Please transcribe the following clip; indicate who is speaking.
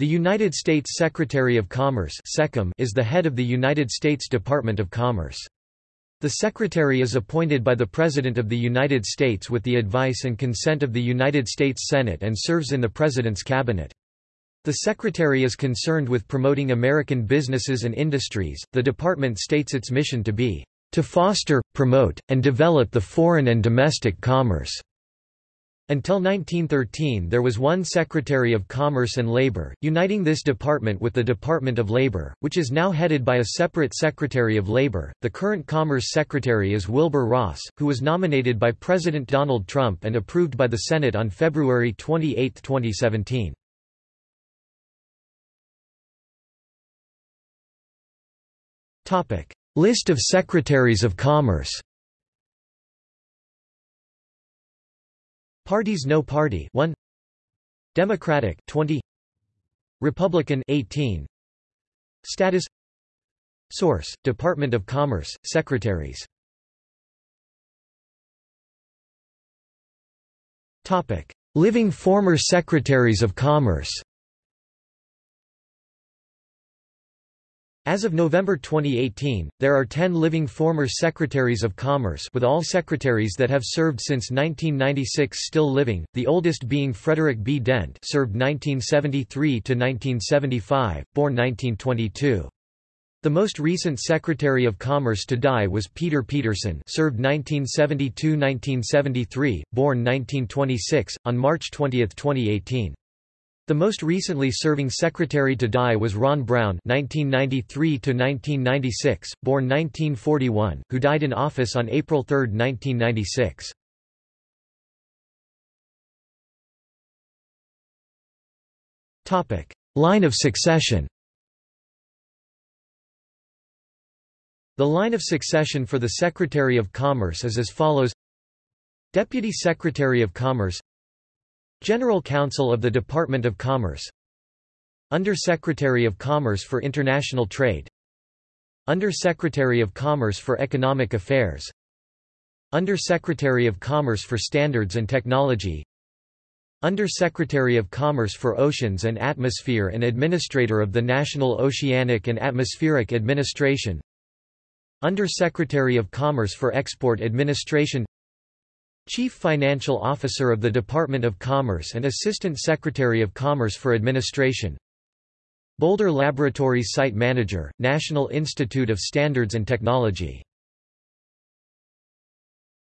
Speaker 1: The United States Secretary of Commerce is the head of the United States Department of Commerce. The Secretary is appointed by the President of the United States with the advice and consent of the United States Senate and serves in the President's cabinet. The Secretary is concerned with promoting American businesses and industries. The department states its mission to be to foster, promote, and develop the foreign and domestic commerce. Until 1913 there was one Secretary of Commerce and Labor, uniting this department with the Department of Labor, which is now headed by a separate Secretary of Labor. The current Commerce Secretary is Wilbur Ross, who was nominated by President Donald Trump and approved by the Senate on February 28, 2017. List of Secretaries of Commerce Parties No Party 1 Democratic 20 Republican 18 Status. Source Department of Commerce Secretaries. Topic. Living former Secretaries of Commerce As of November 2018, there are 10 living former Secretaries of Commerce with all secretaries that have served since 1996 still living, the oldest being Frederick B. Dent served 1973 to 1975, born 1922. The most recent Secretary of Commerce to die was Peter Peterson served 1972–1973, born 1926, on March 20, 2018. The most recently serving secretary to die was Ron Brown (1993–1996), born 1941, who died in office on April 3, 1996. Topic: Line of succession. The line of succession for the Secretary of Commerce is as follows: Deputy Secretary of Commerce General Counsel of the Department of Commerce. Under-Secretary of Commerce for International Trade. Under-Secretary of Commerce for Economic Affairs. Under-Secretary of Commerce for Standards and Technology. Under-Secretary of Commerce for Oceans and Atmosphere and Administrator of the National Oceanic and Atmospheric Administration. Under-Secretary of Commerce for Export Administration Chief Financial Officer of the Department of Commerce and Assistant Secretary of Commerce for Administration. Boulder Laboratories Site Manager, National Institute of Standards and Technology